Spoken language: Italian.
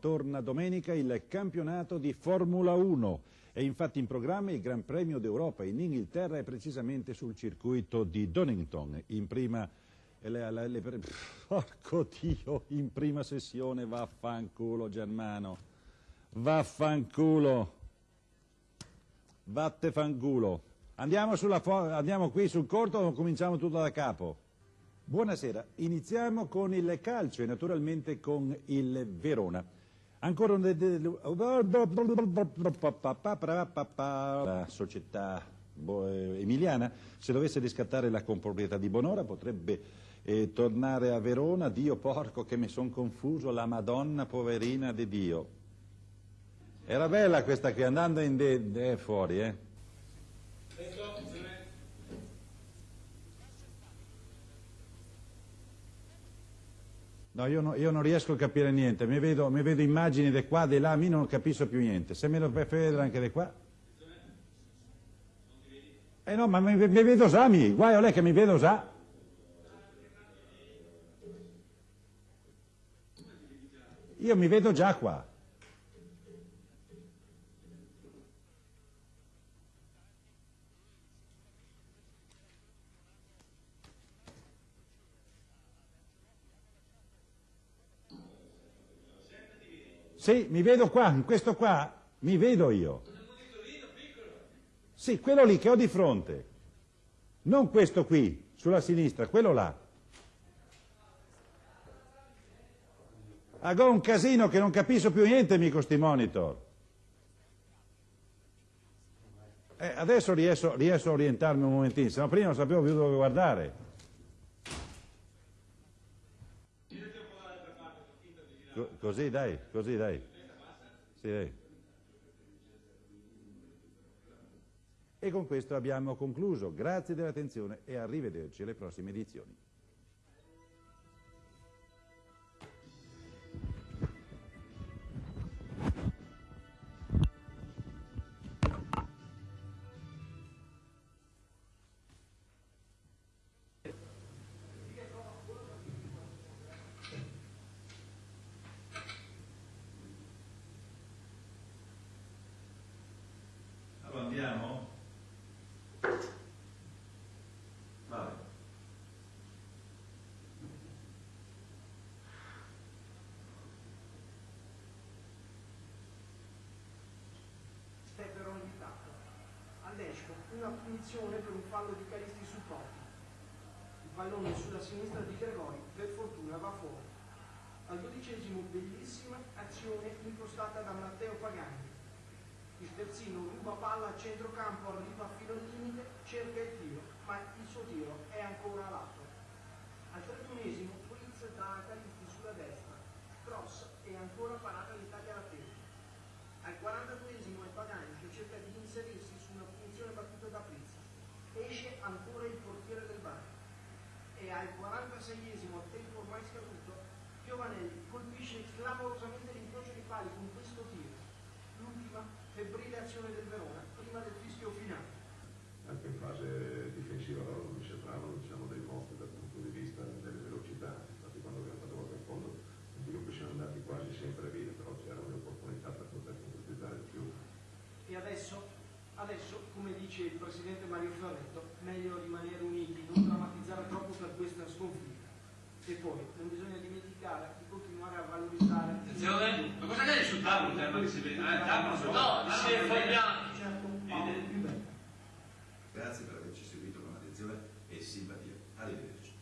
Torna domenica il campionato di Formula 1. È infatti in programma il Gran Premio d'Europa in Inghilterra e precisamente sul circuito di Donington. In prima, le, le, le, porco Dio, in prima sessione vaffanculo Germano. Vaffanculo. Vatte fanculo. Andiamo, sulla, andiamo qui sul corto o cominciamo tutto da capo? Buonasera, iniziamo con il calcio e naturalmente con il Verona. Ancora un... La società emiliana, se dovesse riscattare la comproprietà di Bonora, potrebbe eh, tornare a Verona. Dio porco che mi son confuso, la Madonna poverina di Dio. Era bella questa qui, andando in de, de fuori, eh. No, io, no, io, non riesco a capire niente, mi vedo, mi vedo immagini di qua, di là, mi non capisco più niente. Se me lo fai vedere anche di qua. Eh no, ma mi, mi vedo già, mi, guai a lei che mi vedo già. Io mi vedo già qua. Sì, mi vedo qua, in questo qua, mi vedo io. Sì, quello lì che ho di fronte. Non questo qui, sulla sinistra, quello là. Ago un casino che non capisco più niente, mica sti monitor. Eh, adesso riesco, riesco, a orientarmi un momentino, se no prima non sapevo più dove guardare. Così dai, così dai. Sì, dai. E con questo abbiamo concluso. Grazie dell'attenzione e arrivederci alle prossime edizioni. Andiamo? Vale. Stebbero invitato. All'esco una punizione per un fallo di Calisti su Totti. Il pallone sulla sinistra di Gregori, per fortuna va fuori. Al dodicesimo bellissima azione impostata da Matteo Pagani il terzino ruba palla a centrocampo, arriva fino al limite, cerca il tiro, ma il suo tiro è ancora lato. Al trentunesimo Fritz dà a Calisti sulla destra, cross e ancora parata l'Italia alla testa. Al 42esimo è Pagani che cerca di inserirsi su una punizione battuta da Fritz. Esce ancora il portiere del bar. E al 46esimo, a tempo ormai scaduto, Piovanelli colpisce clamorosamente l'incrocio di pali con questo tiro. L'ultima febbrile azione del Verona prima del fischio finale. Anche in fase difensiva loro mi sembravano diciamo, dei mostri dal punto di vista delle velocità, infatti quando abbiamo fatto volta in fondo dico che siamo andati quasi sempre via, però c'erano le opportunità per poter concretizzare di più. E adesso, adesso, come dice il presidente Mario Fioretto, meglio rimanere uniti, non drammatizzare troppo per questa sconfitta. E poi non bisogna dimenticare di continuare a valorizzare. Attenzione, ma cosa c'è sul tavolo? Cioè, Il tema che si vede? Il tavolo sul tavolo. No, si è fermato. Certo, paolo più bello. Grazie per averci seguito con attenzione e simpatia. Arrivederci.